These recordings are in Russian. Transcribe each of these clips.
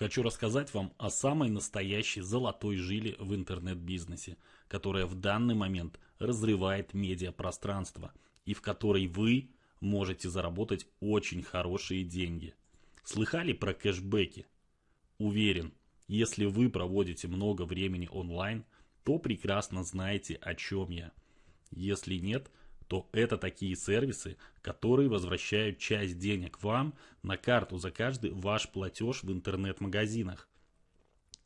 Хочу рассказать вам о самой настоящей золотой жиле в интернет-бизнесе, которая в данный момент разрывает медиапространство и в которой вы можете заработать очень хорошие деньги. Слыхали про кэшбэки? Уверен, если вы проводите много времени онлайн, то прекрасно знаете о чем я. Если нет, то это такие сервисы, которые возвращают часть денег вам на карту за каждый ваш платеж в интернет-магазинах.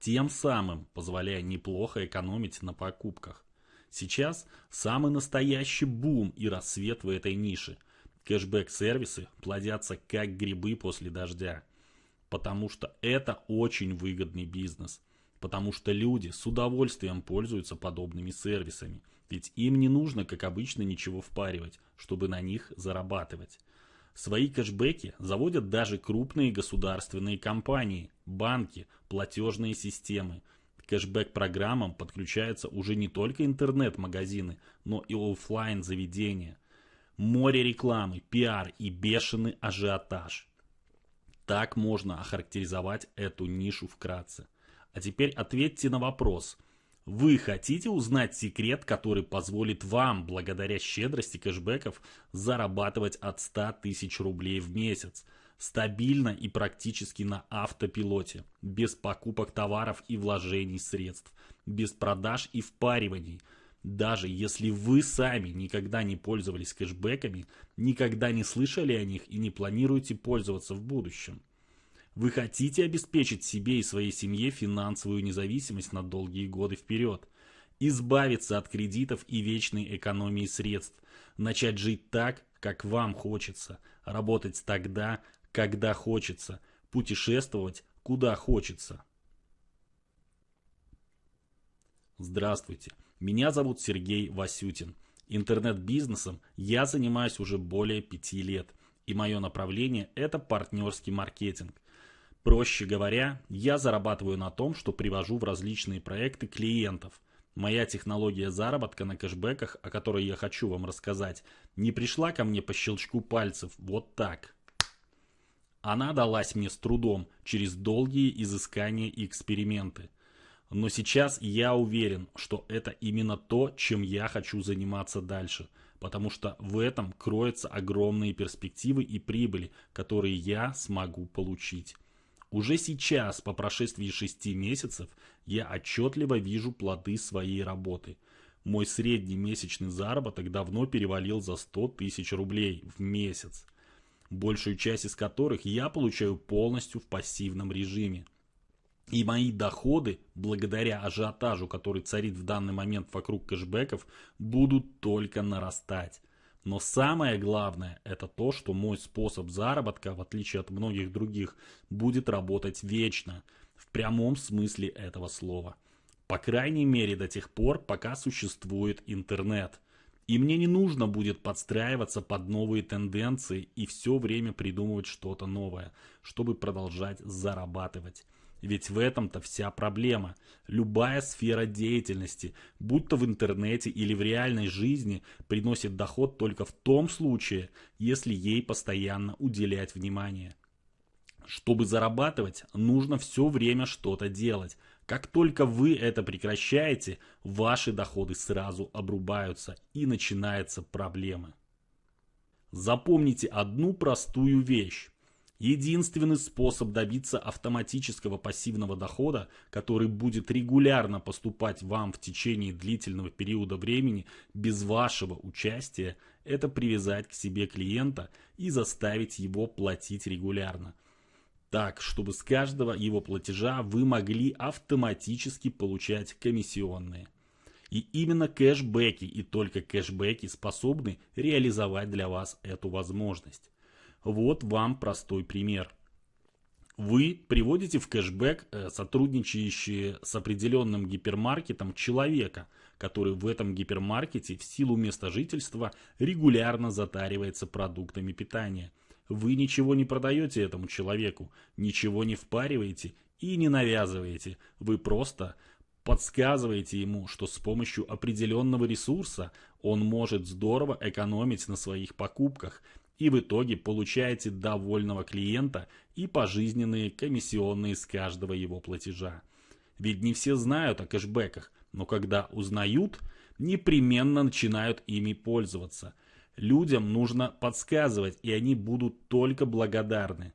Тем самым позволяя неплохо экономить на покупках. Сейчас самый настоящий бум и рассвет в этой нише. Кэшбэк-сервисы плодятся как грибы после дождя. Потому что это очень выгодный бизнес – потому что люди с удовольствием пользуются подобными сервисами, ведь им не нужно, как обычно, ничего впаривать, чтобы на них зарабатывать. Свои кэшбэки заводят даже крупные государственные компании, банки, платежные системы. К кэшбэк-программам подключаются уже не только интернет-магазины, но и офлайн заведения. Море рекламы, пиар и бешеный ажиотаж. Так можно охарактеризовать эту нишу вкратце. А теперь ответьте на вопрос. Вы хотите узнать секрет, который позволит вам, благодаря щедрости кэшбэков, зарабатывать от 100 тысяч рублей в месяц? Стабильно и практически на автопилоте, без покупок товаров и вложений средств, без продаж и впариваний. Даже если вы сами никогда не пользовались кэшбэками, никогда не слышали о них и не планируете пользоваться в будущем. Вы хотите обеспечить себе и своей семье финансовую независимость на долгие годы вперед, избавиться от кредитов и вечной экономии средств, начать жить так, как вам хочется, работать тогда, когда хочется, путешествовать, куда хочется. Здравствуйте, меня зовут Сергей Васютин. Интернет-бизнесом я занимаюсь уже более пяти лет, и мое направление – это партнерский маркетинг. Проще говоря, я зарабатываю на том, что привожу в различные проекты клиентов. Моя технология заработка на кэшбэках, о которой я хочу вам рассказать, не пришла ко мне по щелчку пальцев вот так. Она далась мне с трудом, через долгие изыскания и эксперименты. Но сейчас я уверен, что это именно то, чем я хочу заниматься дальше, потому что в этом кроются огромные перспективы и прибыли, которые я смогу получить. Уже сейчас, по прошествии шести месяцев, я отчетливо вижу плоды своей работы. Мой средний месячный заработок давно перевалил за 100 тысяч рублей в месяц, большую часть из которых я получаю полностью в пассивном режиме. И мои доходы, благодаря ажиотажу, который царит в данный момент вокруг кэшбэков, будут только нарастать. Но самое главное, это то, что мой способ заработка, в отличие от многих других, будет работать вечно, в прямом смысле этого слова. По крайней мере до тех пор, пока существует интернет. И мне не нужно будет подстраиваться под новые тенденции и все время придумывать что-то новое, чтобы продолжать зарабатывать. Ведь в этом-то вся проблема. Любая сфера деятельности, будь то в интернете или в реальной жизни, приносит доход только в том случае, если ей постоянно уделять внимание. Чтобы зарабатывать, нужно все время что-то делать. Как только вы это прекращаете, ваши доходы сразу обрубаются и начинаются проблемы. Запомните одну простую вещь. Единственный способ добиться автоматического пассивного дохода, который будет регулярно поступать вам в течение длительного периода времени без вашего участия, это привязать к себе клиента и заставить его платить регулярно. Так, чтобы с каждого его платежа вы могли автоматически получать комиссионные. И именно кэшбэки и только кэшбэки способны реализовать для вас эту возможность. Вот вам простой пример. Вы приводите в кэшбэк э, сотрудничающие с определенным гипермаркетом человека, который в этом гипермаркете в силу места жительства регулярно затаривается продуктами питания. Вы ничего не продаете этому человеку, ничего не впариваете и не навязываете. Вы просто подсказываете ему, что с помощью определенного ресурса он может здорово экономить на своих покупках и в итоге получаете довольного клиента и пожизненные комиссионные с каждого его платежа. Ведь не все знают о кэшбэках, но когда узнают, непременно начинают ими пользоваться. Людям нужно подсказывать, и они будут только благодарны.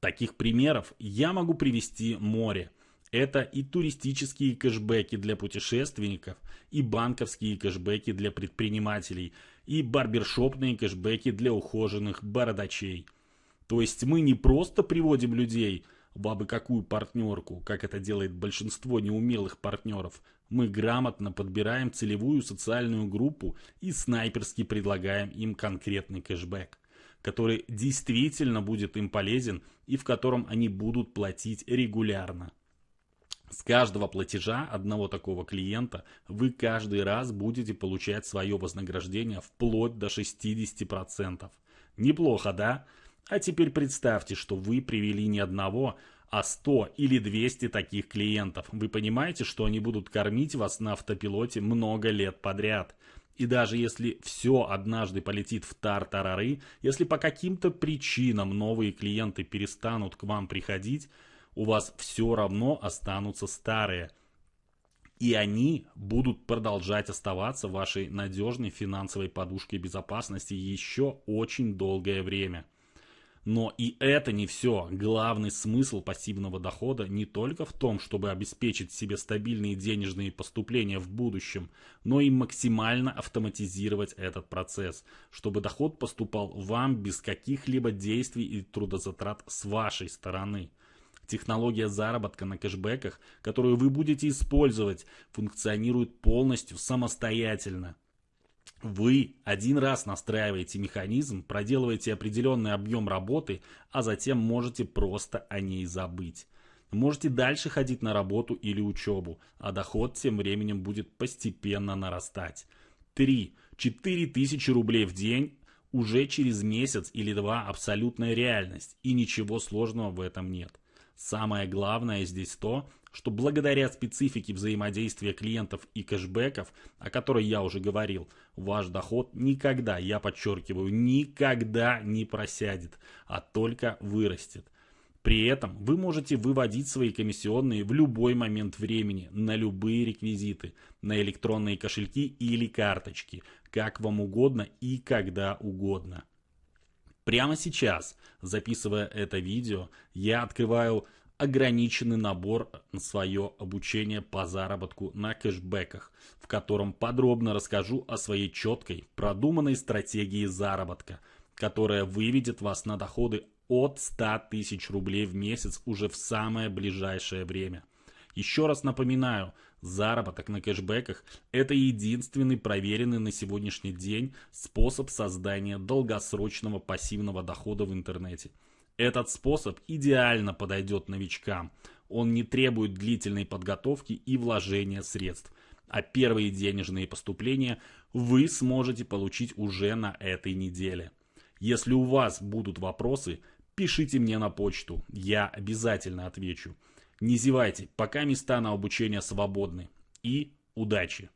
Таких примеров я могу привести море. Это и туристические кэшбэки для путешественников, и банковские кэшбэки для предпринимателей, и барбершопные кэшбэки для ухоженных бородачей. То есть мы не просто приводим людей в абы какую партнерку, как это делает большинство неумелых партнеров. Мы грамотно подбираем целевую социальную группу и снайперски предлагаем им конкретный кэшбэк, который действительно будет им полезен и в котором они будут платить регулярно. С каждого платежа одного такого клиента вы каждый раз будете получать свое вознаграждение вплоть до 60%. Неплохо, да? А теперь представьте, что вы привели не одного, а 100 или 200 таких клиентов. Вы понимаете, что они будут кормить вас на автопилоте много лет подряд. И даже если все однажды полетит в тар-тарары, если по каким-то причинам новые клиенты перестанут к вам приходить, у вас все равно останутся старые. И они будут продолжать оставаться вашей надежной финансовой подушкой безопасности еще очень долгое время. Но и это не все. Главный смысл пассивного дохода не только в том, чтобы обеспечить себе стабильные денежные поступления в будущем, но и максимально автоматизировать этот процесс, чтобы доход поступал вам без каких-либо действий и трудозатрат с вашей стороны. Технология заработка на кэшбэках, которую вы будете использовать, функционирует полностью самостоятельно. Вы один раз настраиваете механизм, проделываете определенный объем работы, а затем можете просто о ней забыть. Можете дальше ходить на работу или учебу, а доход тем временем будет постепенно нарастать. 3-4 тысячи рублей в день уже через месяц или два абсолютная реальность, и ничего сложного в этом нет. Самое главное здесь то, что благодаря специфике взаимодействия клиентов и кэшбэков, о которой я уже говорил, ваш доход никогда, я подчеркиваю, никогда не просядет, а только вырастет. При этом вы можете выводить свои комиссионные в любой момент времени на любые реквизиты, на электронные кошельки или карточки, как вам угодно и когда угодно. Прямо сейчас, записывая это видео, я открываю ограниченный набор на свое обучение по заработку на кэшбэках, в котором подробно расскажу о своей четкой, продуманной стратегии заработка, которая выведет вас на доходы от 100 тысяч рублей в месяц уже в самое ближайшее время. Еще раз напоминаю, заработок на кэшбэках – это единственный проверенный на сегодняшний день способ создания долгосрочного пассивного дохода в интернете. Этот способ идеально подойдет новичкам. Он не требует длительной подготовки и вложения средств. А первые денежные поступления вы сможете получить уже на этой неделе. Если у вас будут вопросы, пишите мне на почту, я обязательно отвечу. Не зевайте, пока места на обучение свободны. И удачи!